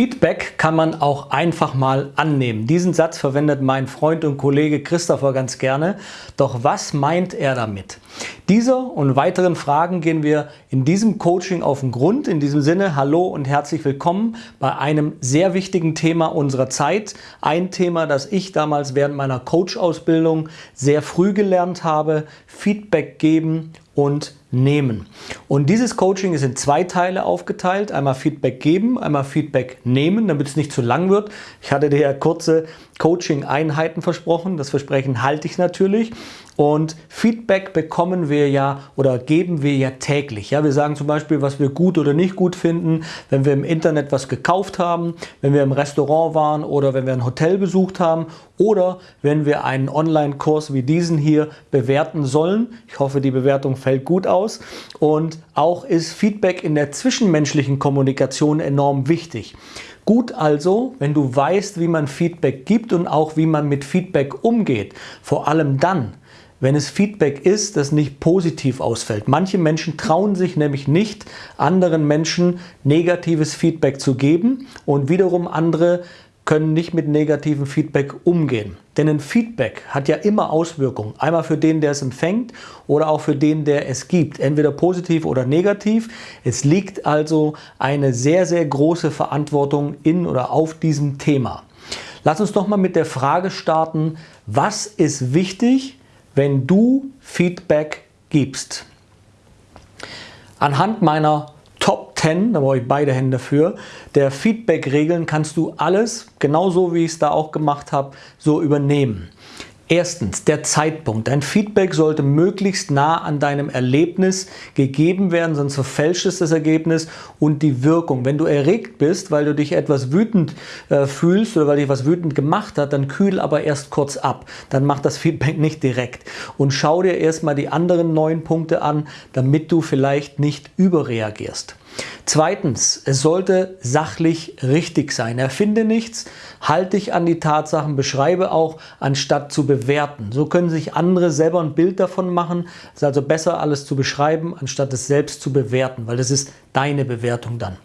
Feedback kann man auch einfach mal annehmen. Diesen Satz verwendet mein Freund und Kollege Christopher ganz gerne. Doch was meint er damit? Dieser und weiteren Fragen gehen wir in diesem Coaching auf den Grund. In diesem Sinne, hallo und herzlich willkommen bei einem sehr wichtigen Thema unserer Zeit. Ein Thema, das ich damals während meiner Coach-Ausbildung sehr früh gelernt habe. Feedback geben und nehmen. Und dieses Coaching ist in zwei Teile aufgeteilt. Einmal Feedback geben, einmal Feedback nehmen, damit es nicht zu lang wird. Ich hatte dir ja kurze Coaching-Einheiten versprochen. Das Versprechen halte ich natürlich. Und Feedback bekommen wir ja oder geben wir ja täglich. Ja, wir sagen zum Beispiel, was wir gut oder nicht gut finden, wenn wir im Internet was gekauft haben, wenn wir im Restaurant waren oder wenn wir ein Hotel besucht haben oder wenn wir einen Online-Kurs wie diesen hier bewerten sollen. Ich hoffe, die Bewertung fällt gut aus. Und auch ist Feedback in der zwischenmenschlichen Kommunikation enorm wichtig. Gut also, wenn du weißt, wie man Feedback gibt und auch wie man mit Feedback umgeht. Vor allem dann, wenn es Feedback ist, das nicht positiv ausfällt. Manche Menschen trauen sich nämlich nicht, anderen Menschen negatives Feedback zu geben und wiederum andere können nicht mit negativem Feedback umgehen. Denn ein Feedback hat ja immer Auswirkungen. Einmal für den, der es empfängt oder auch für den, der es gibt. Entweder positiv oder negativ. Es liegt also eine sehr, sehr große Verantwortung in oder auf diesem Thema. Lass uns doch mal mit der Frage starten, was ist wichtig, wenn du Feedback gibst. Anhand meiner 10, da brauche ich beide Hände für, der Feedback-Regeln kannst du alles, genauso wie ich es da auch gemacht habe, so übernehmen. Erstens, der Zeitpunkt. Dein Feedback sollte möglichst nah an deinem Erlebnis gegeben werden, sonst verfälscht es das Ergebnis und die Wirkung. Wenn du erregt bist, weil du dich etwas wütend äh, fühlst oder weil dich was wütend gemacht hat, dann kühl aber erst kurz ab. Dann mach das Feedback nicht direkt. Und schau dir erstmal die anderen neun Punkte an, damit du vielleicht nicht überreagierst. Zweitens, es sollte sachlich richtig sein. Erfinde nichts, halte dich an die Tatsachen, beschreibe auch, anstatt zu bewerten. So können sich andere selber ein Bild davon machen. Es ist also besser, alles zu beschreiben, anstatt es selbst zu bewerten, weil das ist deine Bewertung dann.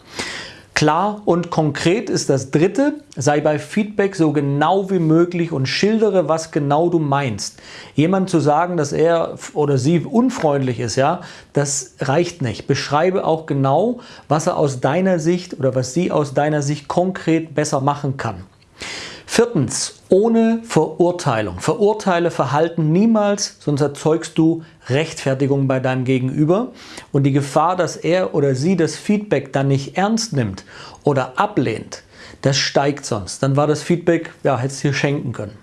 Klar und konkret ist das dritte, sei bei Feedback so genau wie möglich und schildere, was genau du meinst. Jemand zu sagen, dass er oder sie unfreundlich ist, ja, das reicht nicht. Beschreibe auch genau, was er aus deiner Sicht oder was sie aus deiner Sicht konkret besser machen kann. Viertens, ohne Verurteilung. Verurteile Verhalten niemals, sonst erzeugst du Rechtfertigung bei deinem Gegenüber. Und die Gefahr, dass er oder sie das Feedback dann nicht ernst nimmt oder ablehnt, das steigt sonst. Dann war das Feedback, ja, hättest du dir schenken können.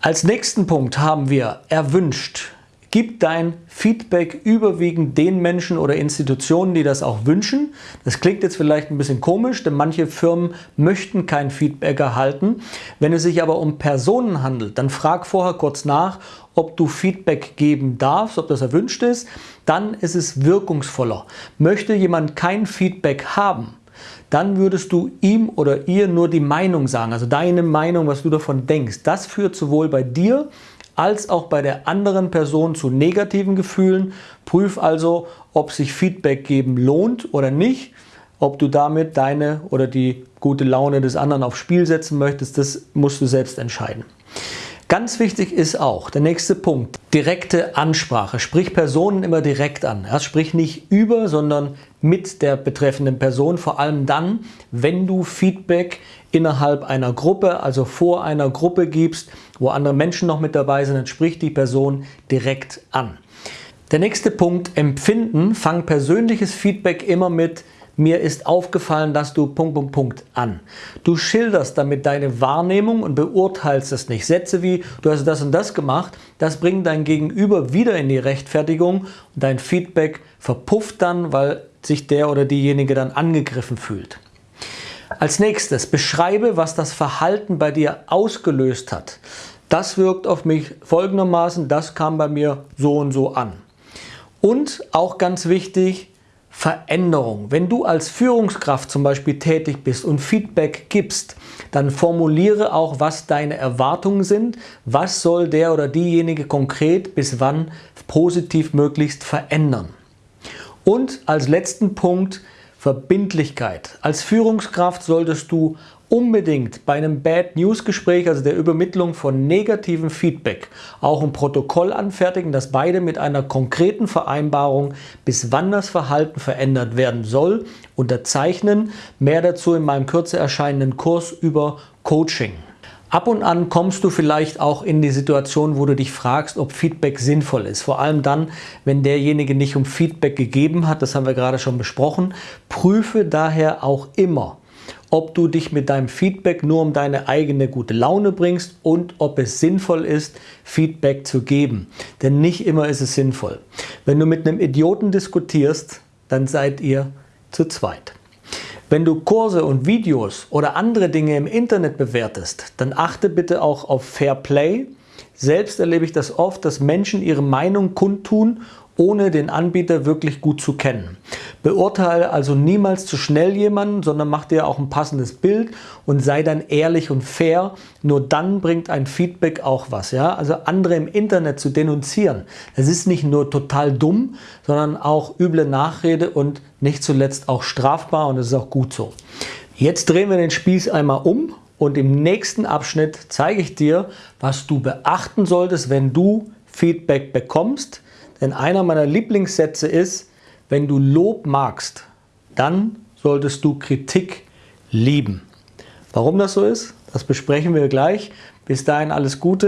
Als nächsten Punkt haben wir erwünscht. Gib dein Feedback überwiegend den Menschen oder Institutionen, die das auch wünschen. Das klingt jetzt vielleicht ein bisschen komisch, denn manche Firmen möchten kein Feedback erhalten. Wenn es sich aber um Personen handelt, dann frag vorher kurz nach, ob du Feedback geben darfst, ob das erwünscht ist. Dann ist es wirkungsvoller. Möchte jemand kein Feedback haben, dann würdest du ihm oder ihr nur die Meinung sagen, also deine Meinung, was du davon denkst. Das führt sowohl bei dir als auch bei der anderen Person zu negativen Gefühlen. Prüf also, ob sich Feedback geben lohnt oder nicht. Ob du damit deine oder die gute Laune des anderen aufs Spiel setzen möchtest, das musst du selbst entscheiden. Ganz wichtig ist auch der nächste Punkt, direkte Ansprache. Sprich Personen immer direkt an. Ja, sprich nicht über, sondern mit der betreffenden Person, vor allem dann, wenn du Feedback innerhalb einer Gruppe, also vor einer Gruppe gibst, wo andere Menschen noch mit dabei sind, dann sprich die Person direkt an. Der nächste Punkt, Empfinden. Fang persönliches Feedback immer mit mir ist aufgefallen, dass du Punkt, Punkt, Punkt an. Du schilderst damit deine Wahrnehmung und beurteilst es nicht. Sätze wie, du hast das und das gemacht, das bringt dein Gegenüber wieder in die Rechtfertigung und dein Feedback verpufft dann, weil sich der oder diejenige dann angegriffen fühlt. Als nächstes, beschreibe, was das Verhalten bei dir ausgelöst hat. Das wirkt auf mich folgendermaßen, das kam bei mir so und so an. Und auch ganz wichtig, Veränderung. Wenn du als Führungskraft zum Beispiel tätig bist und Feedback gibst, dann formuliere auch, was deine Erwartungen sind. Was soll der oder diejenige konkret bis wann positiv möglichst verändern? Und als letzten Punkt, Verbindlichkeit. Als Führungskraft solltest du unbedingt bei einem Bad News Gespräch, also der Übermittlung von negativem Feedback, auch ein Protokoll anfertigen, dass beide mit einer konkreten Vereinbarung, bis wann das Verhalten verändert werden soll, unterzeichnen. Mehr dazu in meinem kürzer erscheinenden Kurs über Coaching. Ab und an kommst du vielleicht auch in die Situation, wo du dich fragst, ob Feedback sinnvoll ist. Vor allem dann, wenn derjenige nicht um Feedback gegeben hat, das haben wir gerade schon besprochen. Prüfe daher auch immer, ob du dich mit deinem Feedback nur um deine eigene gute Laune bringst und ob es sinnvoll ist, Feedback zu geben. Denn nicht immer ist es sinnvoll. Wenn du mit einem Idioten diskutierst, dann seid ihr zu zweit. Wenn du Kurse und Videos oder andere Dinge im Internet bewertest, dann achte bitte auch auf Fair Play. Selbst erlebe ich das oft, dass Menschen ihre Meinung kundtun ohne den Anbieter wirklich gut zu kennen. Beurteile also niemals zu schnell jemanden, sondern mach dir auch ein passendes Bild und sei dann ehrlich und fair. Nur dann bringt ein Feedback auch was. Ja? Also andere im Internet zu denunzieren, das ist nicht nur total dumm, sondern auch üble Nachrede und nicht zuletzt auch strafbar und das ist auch gut so. Jetzt drehen wir den Spieß einmal um und im nächsten Abschnitt zeige ich dir, was du beachten solltest, wenn du Feedback bekommst, denn einer meiner Lieblingssätze ist, wenn du Lob magst, dann solltest du Kritik lieben. Warum das so ist, das besprechen wir gleich. Bis dahin alles Gute.